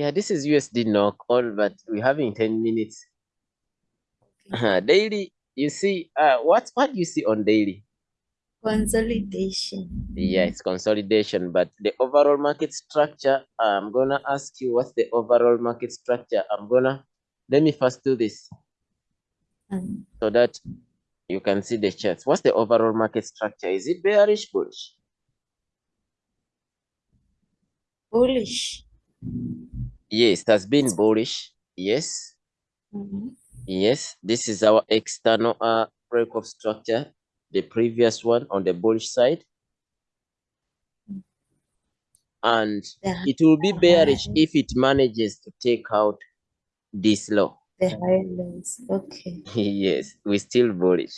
Yeah, this is USD knock all, but we're having 10 minutes. Okay. daily, you see, uh, what, what do you see on daily? Consolidation. Yeah, it's consolidation, but the overall market structure, I'm gonna ask you what's the overall market structure. I'm gonna, let me first do this Um, so that you can see the charts. What's the overall market structure? Is it bearish, bullish? bullish. Yes, it has been bullish. Yes, Mhm. yes. This is our external uh, break of structure, the previous one on the bullish side. And The, it will be bearish high- if it manages to take out this low. the highlands. Okay. yes, we're still bullish.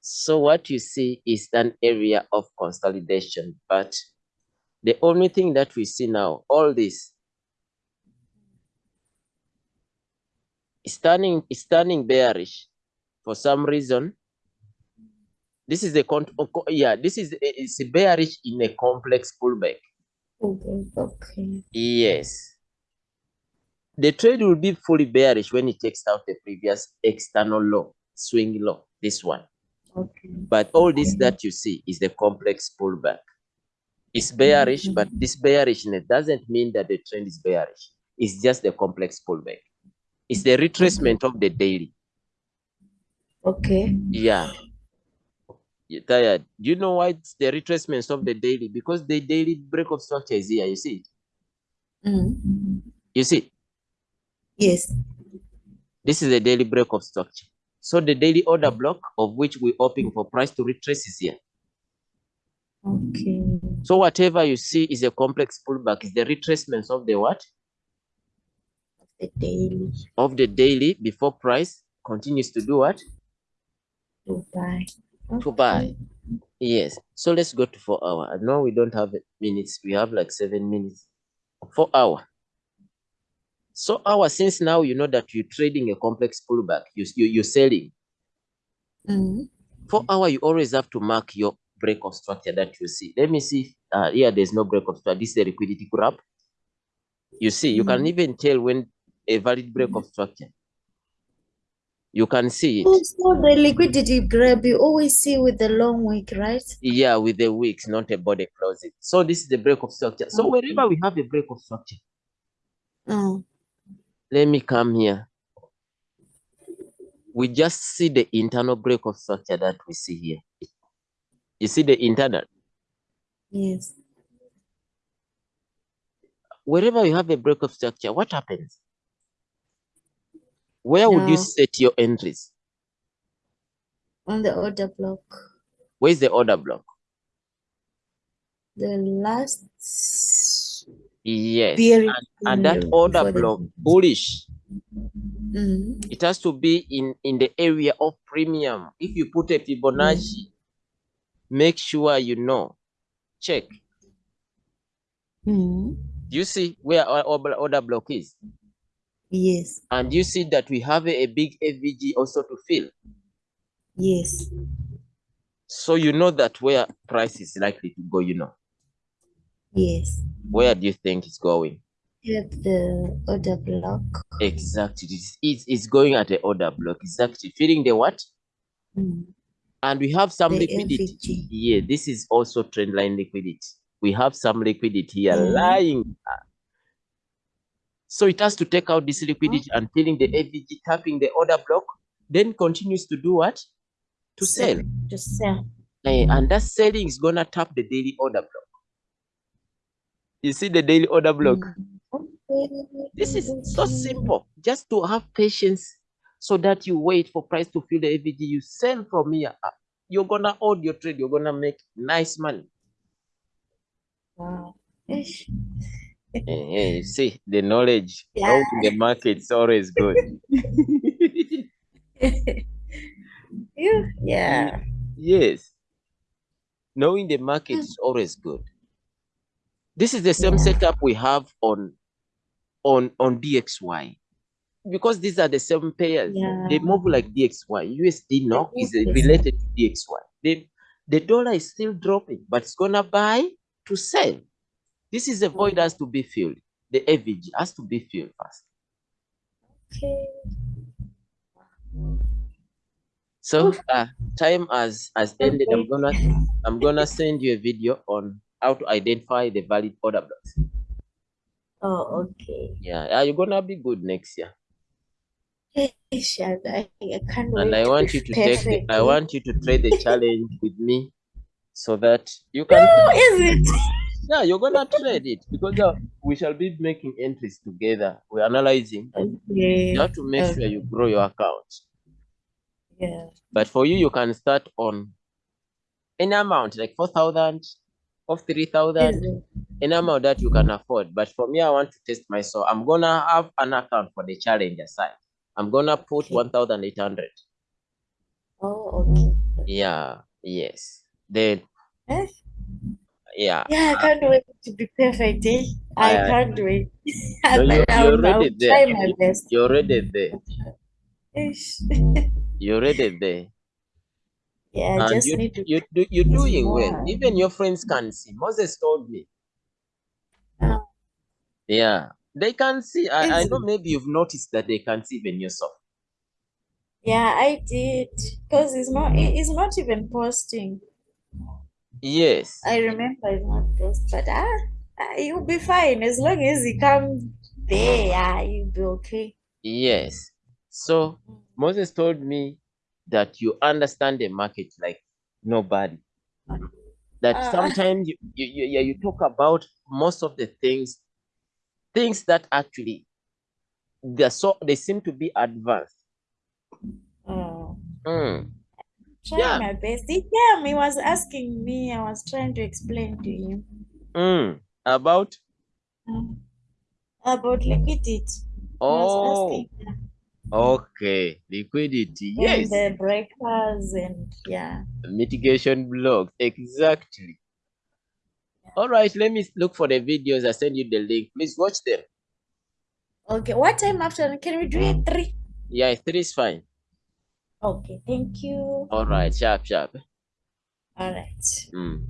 So what you see is an area of consolidation, but the only thing that we see now, all this is turning bearish for some reason. This is a con oh, yeah, this is a, it's bearish in a complex pullback. Okay. Okay. Yes. The trade will be fully bearish when it takes out the previous external low, swing low, this one. Okay. But all this that you see is the complex pullback. It's bearish, but this bearishness doesn't mean that the trend is bearish. It's just the complex pullback. It's the retracement of the daily. Okay. Yeah. You're tired. Do you know why it's the retracements of the daily? Because the daily break of structure is here. You see? Mm. You see? Yes. This is the daily break of structure. So the daily order block of which we're hoping for price to retrace is here. Okay. So whatever you see is a complex pullback, is the retracements of the what? The daily Of the daily before price continues to do what? to buy. To buy. Yes. So let's go to four hour. I know we don't have minutes. We have like seven minutes. Four hour. So hour, since now you know that you're trading a complex pullback, you, you, you're selling. Mm. Four hour, you always have to mark your break of structure that you see. Let me see. Uh, here, there's no break of structure. This is the liquidity grab. You see, you can Mhm. even tell when a valid break of structure. You can see it. Also, the liquidity grab you always see with the long wick, right? Yeah, with the wicks, not a body closing. So this is the break of structure. So Okay. wherever we have a break of structure, Mm. let me come here. We just see the internal break of structure that we see here. You see the internal. Yes. Wherever you have a break of structure, what happens? Where would you No. set your entries? On the order block. Where's the order block? The last Yes. period And, that window order the- block, bullish, Mm. it has to be in, in the area of premium. If you put a Fibonacci, make sure you know. Check. Mm. You see where our order order block is? Yes. And you see that we have a, a big FVG also to fill. Yes. So you know that where price is likely to go, you know. Yes. Where do you think it's going? At the order block. Exactly. It's, it's, it's going at the order block. Exactly. Filling the what? Mm. And we have some The liquidity. FVG. Yeah, this is also trend line liquidity. We have some liquidity here Mhm. lying. So it has to take out this liquidity and filling the FVG, tapping the order block, then continues to do what? To sell. To sell. Eh, and that selling is gonna tap the daily order block. You see the daily order block. Mm. Okay. This is so simple. Just to have patience so that you wait for price to fill the FVG. You sell from here. uh, You're gonna hold your trade. You're gonna make nice money. Wow. Ish. Eh, eh, see the knowledge Yeah. out in the market is always good. Yeah. Yeah. yes, knowing the market is always good. This is the same Yeah. setup we have on on on DXY because these are the same pairs. yeah. They move like DXY. USD now is related to DXY. The, the dollar is still dropping, but it's gonna buy to sell. This is a void has to be filled. the FVG has to be filled first. Okay. So uh, time has has ended. I'm gonna I'm gonna send you a video on how to identify the valid order blocks. Oh, okay. Yeah, yeah, you're gonna be good next year. Shad, I, I can't And wait I want you to take the. I want you to trade the challenge with me so that you can Oh, is it? Yeah, you're gonna trade it because uh, we shall be making entries together. We're analyzing. Okay. You have to make sure you grow your account. Yeah. But for you, you can start on any amount, like 4,000 or 3,000, Is it? any amount that you can afford. But for me, I want to test myself. I'm gonna have an account for the challenge aside. I'm gonna put Okay. 1,800. Oh, okay. Yeah, yes. Then, Eh? Yeah. Yeah, I can't wait to be perfect, eh? I I- can't wait. No, you- you're already there. try my best. You're already there. You're already there. Yeah, I And just you, need to. you do, you're doing well. more. Even your friends can see. Moses told me. Oh. Yeah, they can see. I, I know maybe you've noticed that they can see even yourself. Yeah, I did. Because it's not it's not even posting. Yes. I remember it's not post, but ah, ah, you'll be fine as long as you come there. Ah, you'll be okay. Yes. So Moses told me that you understand the market like nobody. That Ah. sometimes you, you, you, yeah, you talk about most of the things, things that actually they're so they seem to be advanced. Oh, Mm. Trying Yeah. my best. He came, he was asking me, I was trying to explain to him Mm. About um, about liquidity. Oh okay liquidity and yes the breakers and yeah. mitigation blocks exactly. All right, let me look for the videos. I send you the link. Please watch them. Okay, what time after? Can we do it three? Yeah, three is fine. Okay, thank you. All right, sharp, sharp. All right. Mm.